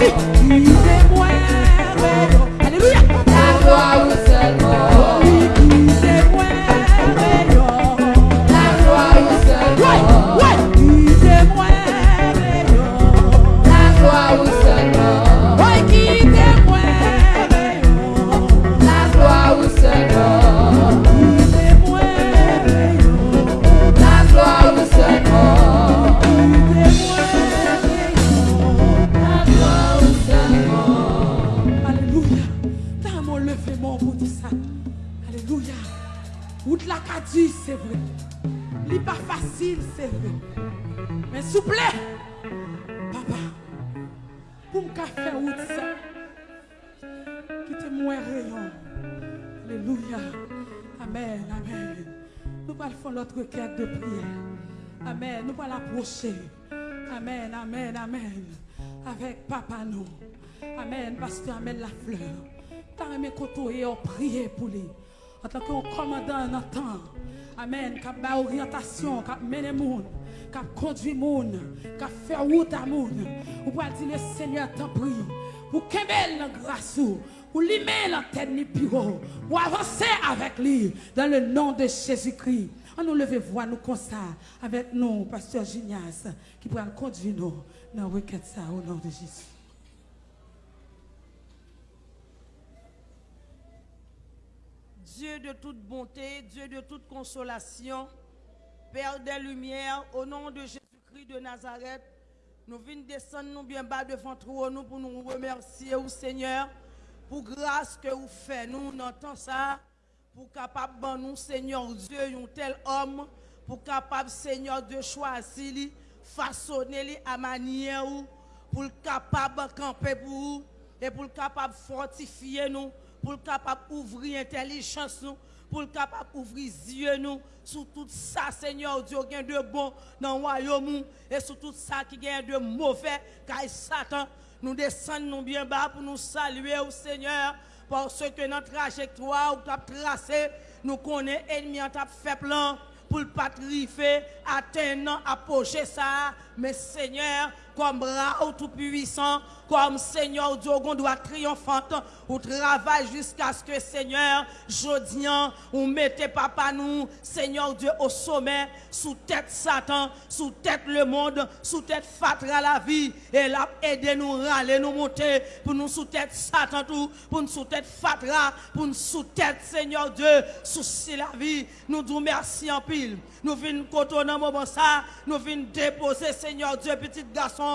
Hey. Alléluia. Amen, amen. Nous allons faire notre requête de prière. Amen. Nous allons approcher. Amen, amen, amen. Avec papa nous. Amen. Pasteur Amen la fleur. T'as aimé côtoyer, prier pour lui. En tant que commandant dans temps. Amen. Qui a orientation, qui a mené monde, qui a conduit monde, qui a fait route à monde. Dire le Seigneur t'en prie. Vous kembel la grâce ou limer la tête ni bureau, ou avancer avec lui dans le nom de Jésus-Christ. On nous lever voir nous comme avec nous, pasteur Gignas, qui pourra conduire nous dans la requête ça au nom de Jésus. Dieu de toute bonté, Dieu de toute consolation, Père des Lumières, au nom de Jésus-Christ de Nazareth, nous venons descendre nous bien bas devant toi nous pour nous remercier au Seigneur pour grâce que vous faites. Nous entendons ça. Pour capable nous Seigneur Dieu un tel homme. Pour capable Seigneur de choisir façonner à manière pour capable camper pour vous. Et pour capable fortifier nous. Pour capable ouvrir intelligence nous, pour capable ouvrir yeux nous. Sur tout ça, Seigneur Dieu, qui de bon dans le royaume et sur tout ça qui gagne de mauvais, car Satan, nous descendons bien bas pour nous saluer au Seigneur, parce que notre trajectoire ou tracé, nous connaissons l'ennemi en fait plan pour le pas atteindre, approcher ça, mais Seigneur, comme bras tout puissant, comme Seigneur Dieu, on doit triomphante, ou travaille jusqu'à ce que Seigneur, jodian, ou mettez papa nous, Seigneur Dieu, au sommet, sous tête Satan, sous tête le monde, sous tête fatra la vie, et là, aidez nous râler, nous monter, pour nous sous tête Satan tout, pour nous sous tête fatra, pour nous sous tête Seigneur Dieu, souci la vie, nous disons merci en pile. Nous venons côté dans moment ça, nous venons déposer Seigneur Dieu, petit garçon,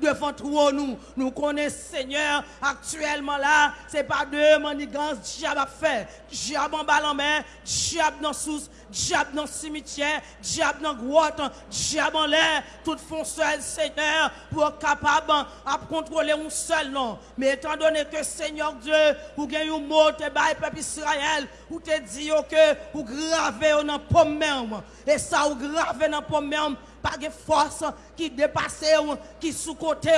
devant toi nous. Nous connaissons Seigneur, actuellement là, c'est pas de manigances, diable a fait. Diable en balle en main, diable dans sous, diable dans cimetière, diable dans grotte, diable en l'air, tout font seul Seigneur, pour capable à contrôler un seul nom. Mais étant donné que Seigneur Dieu, vous gagnez un mot, te peuple Israël, ou te dit que vous gravez dans pomme. Et ça, vous gravez dans pomme pas de force qui dépasse qui sous-côté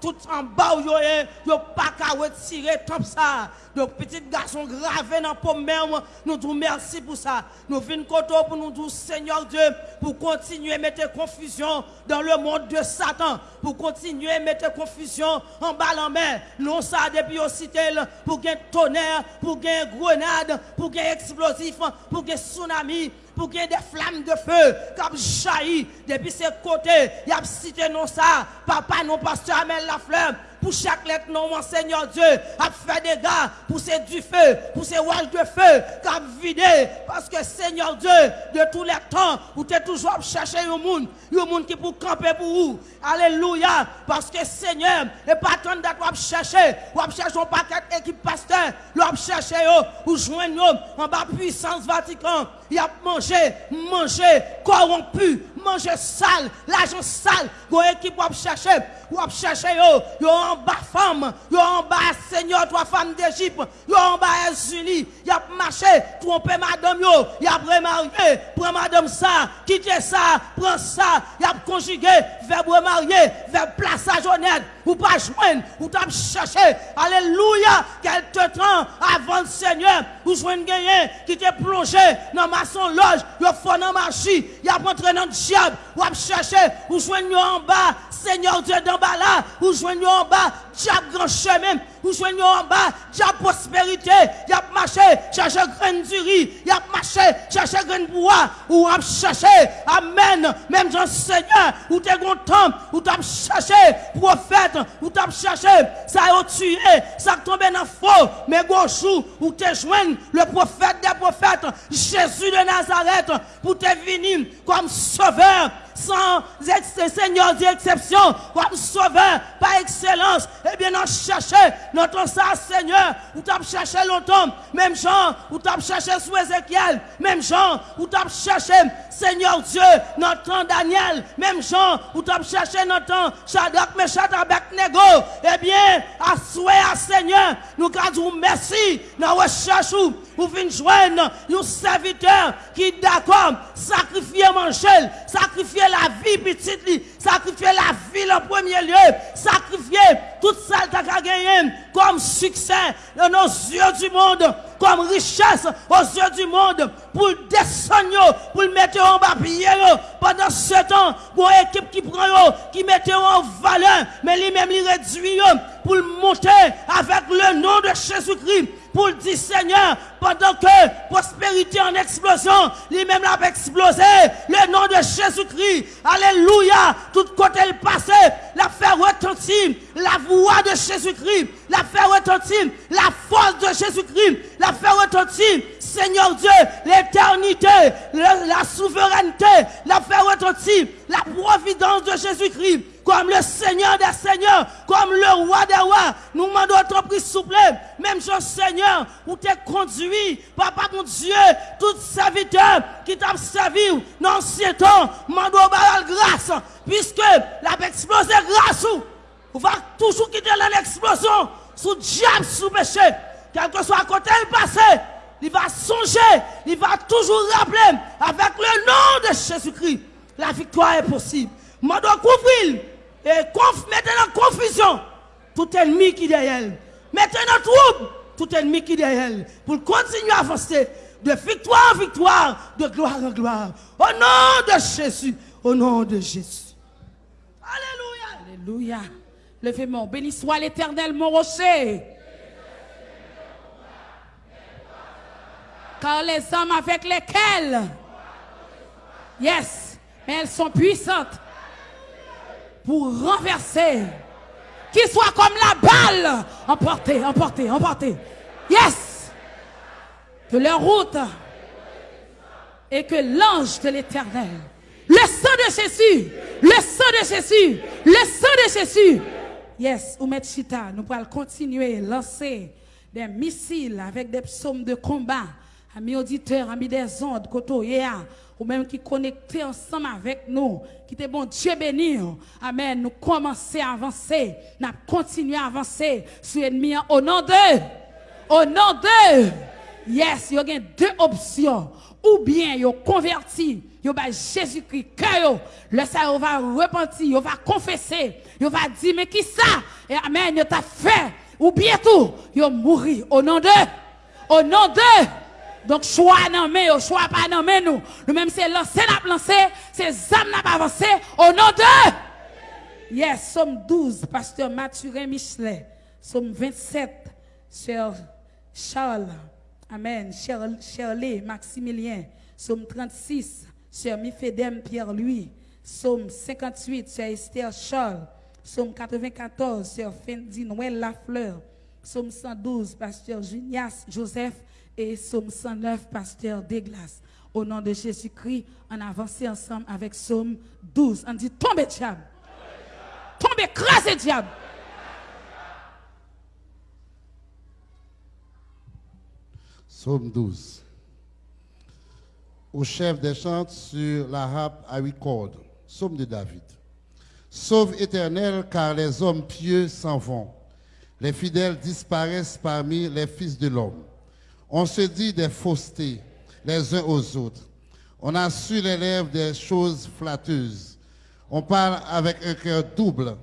tout en bas, vous n'avez pas qu'à retirer comme ça. Donc, petit garçon gravé dans la même, nous disons merci pour ça. Nous venons pour nous dire, Seigneur Dieu, pour continuer à mettre confusion dans le monde de Satan, pour continuer à mettre confusion en bas en mer. Non, ça, depuis aussi pour gagner tonnerre, pour gagner grenade, pour gagner explosif, pour gagner tsunami, pour qu'il y ait des flammes de feu comme jaillit depuis ces côtés. Il y a cité non ça, papa non pasteur la flamme pour chaque lettre, non, mon Seigneur Dieu, a fait des gars, pour ces du feu, pour ces rouages de feu, qu'a vidé, parce que Seigneur Dieu, de tous les temps, vous êtes toujours chercher un monde, un monde qui pour camper pour vous. Alléluia, parce que Seigneur, et pas tant d'être chercher, ou chercher un paquet d'équipe pasteur, ou chercher, ou joindre en bas puissance Vatican, il a mangé, mangé, corrompu, mangé sale, l'argent sale, une équipe pour chercher, ou chercher, yo, yo en bas femme, yo en bas Seigneur, trois femmes d'Égypte, yo en bas Unis, y a marché, trompé madame yo, y a remarié, prends madame ça, quittez ça, prends ça, y a conjugué, verbe marié, verbe plaçage honnête, ou pas joindre, ou t'as cherché, alléluia, qu'elle te trans avant le Seigneur, ou joindre gagné, qui te plongé dans ma son loge, yo fond dans ma chi, y a rentré dans le diable, ou a cherché, ou joindre en bas, Seigneur Dieu d'en bas là, ou joindre en bas, diable grand chemin, ou joignez en bas, diable prospérité, y a marché, chercher grain du riz, y a marché, chercher grain bois, ou a cherché, amen, même Jean Seigneur, ou t'es content, ou t'as cherché, prophète, ou t'as cherché, ça a tué, ça a tombé dans faux, mais gauchou, ou t'es joint, le prophète des prophètes, Jésus de Nazareth, pour te venir comme sauveur, sans Seigneur d'exception, comme sauveur par excellence. Eh bien, nous cherchons notre ça, Seigneur, ou t'as cherché longtemps, même Jean, ou t'as cherché sous Ézéchiel, même Jean, ou t'as cherché, Seigneur Dieu, notre Daniel, même Jean, ou t'as cherché notre Shadrach, Meshach, Abednego. Eh bien, à souhait, à Seigneur, nous gardons merci, nous recherchons, ou venez joindre un serviteur qui d'accord, sacrifier manger, sacrifier la vie petite, sacrifier la vie en premier lieu, sacrifier tout ça as gagné comme succès dans nos yeux du monde, comme richesse aux yeux du monde, pour descendre, pour le mettre en bas pendant ce temps, pour une équipe qui prend, qui met en valeur, mais lui-même, il réduit pour le monter avec le nom de Jésus-Christ pour dire Seigneur, pendant que prospérité en explosion, lui-même l'a explosé, le nom de Jésus-Christ, Alléluia, tout côté le passé, la faire retentir la voix de Jésus-Christ, la faire la force de Jésus-Christ, la faire retentir, Seigneur Dieu, l'éternité, la souveraineté, la faire la providence de Jésus-Christ. Comme le Seigneur des Seigneurs, comme le roi des rois. Nous demandons notre prise souple. Même chose, Seigneur, où t'es conduit, Papa mon Dieu, tout serviteur qui t'a servi dans l'ancien temps, demandons grâce, puisque la explosé grâce, on va toujours quitter l'explosion, sous diable, sous péché, quel que soit à côté le passé. Il va songer, il va toujours rappeler avec le nom de Jésus-Christ. La victoire est possible. Je dois couvrir et mettez en confusion tout ennemi qui est derrière. Mettez en trouble tout ennemi qui est derrière. Pour continuer à avancer de victoire en victoire, de gloire en gloire. Au nom de Jésus. Au nom de Jésus. Alléluia. Alléluia. Levez-moi. Béni soit l'éternel, mon rocher. Car les hommes avec lesquels, yes, mais elles sont puissantes pour renverser. Qu'il soit comme la balle. Emporté, emporté, emporté. Yes. Que leur route et que l'ange de l'éternel, le sang de Jésus, le sang de Jésus, le sang de Jésus. Yes, ou Chita, nous pourrons continuer à lancer des missiles avec des psaumes de combat. Amis auditeurs, amis des ondes, koto, ou même qui connecté ensemble avec nous, qui était bon Dieu béni. Amen. Nous commençons à avancer, nous continuons à avancer sur l'ennemi au nom de, au nom de, yes, il y a deux options. Ou bien, il converti, il va Jésus-Christ, le ça va repentir, il va confesser, il va dire, mais qui ça? Et amen, il t'a fait. Ou bien tout, il mourir au nom de, au nom de, donc, choix non mais, choix pas non mais nous. Nous-mêmes, c'est lancer, n'a lancé, c'est âmes n'a pas avancé, au nom de. Yes, Somme 12, pasteur Mathurin Michelet. Somme 27, sœur Charles. Amen. Shirley Maximilien. Somme 36, sœur Mifedem Pierre-Louis. Somme 58, sœur Esther Charles. Somme 94, sœur Fendi Noël Lafleur. Somme 112, pasteur Junias Joseph et Somme 109, pasteur Deglas. Au nom de Jésus-Christ, on avance ensemble avec Somme 12. On dit tombez diable. Tombez, écrasez diable. Somme 12. Au chef des chants sur la harpe à huit cordes. Somme de David. Sauve éternel, car les hommes pieux s'en vont. Les fidèles disparaissent parmi les fils de l'homme. On se dit des faussetés les uns aux autres. On a su les lèvres des choses flatteuses. On parle avec un cœur double.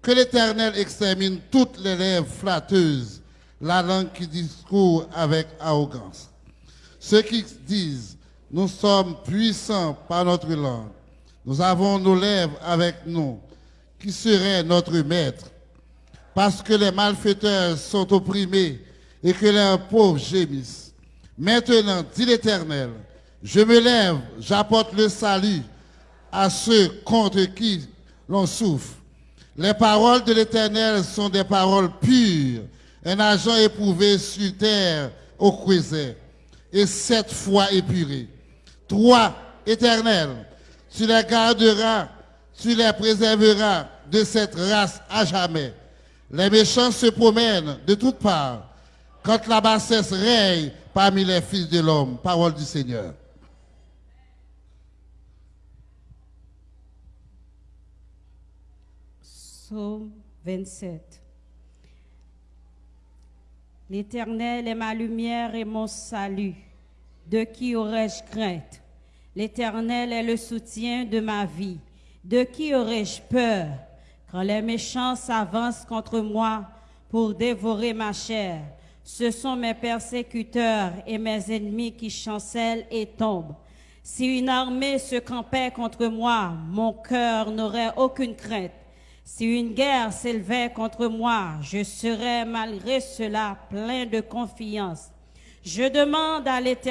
Que l'Éternel extermine toutes les lèvres flatteuses, la langue qui discourt avec arrogance. Ceux qui disent, nous sommes puissants par notre langue, nous avons nos lèvres avec nous, qui serait notre maître. Parce que les malfaiteurs sont opprimés et que leurs pauvres gémissent. Maintenant, dit l'Éternel, je me lève, j'apporte le salut à ceux contre qui l'on souffre. Les paroles de l'Éternel sont des paroles pures, un agent éprouvé sur terre au croisé, et sept fois épuré. Toi, Éternel, Tu les garderas, tu les préserveras de cette race à jamais. Les méchants se promènent de toutes parts quand la bassesse règne parmi les fils de l'homme. Parole du Seigneur. Psaume 27. L'Éternel est ma lumière et mon salut. De qui aurais-je crainte? L'Éternel est le soutien de ma vie. De qui aurais-je peur? Quand les méchants s'avancent contre moi pour dévorer ma chair, ce sont mes persécuteurs et mes ennemis qui chancellent et tombent. Si une armée se campait contre moi, mon cœur n'aurait aucune crainte. Si une guerre s'élevait contre moi, je serais malgré cela plein de confiance. Je demande à l'Éternel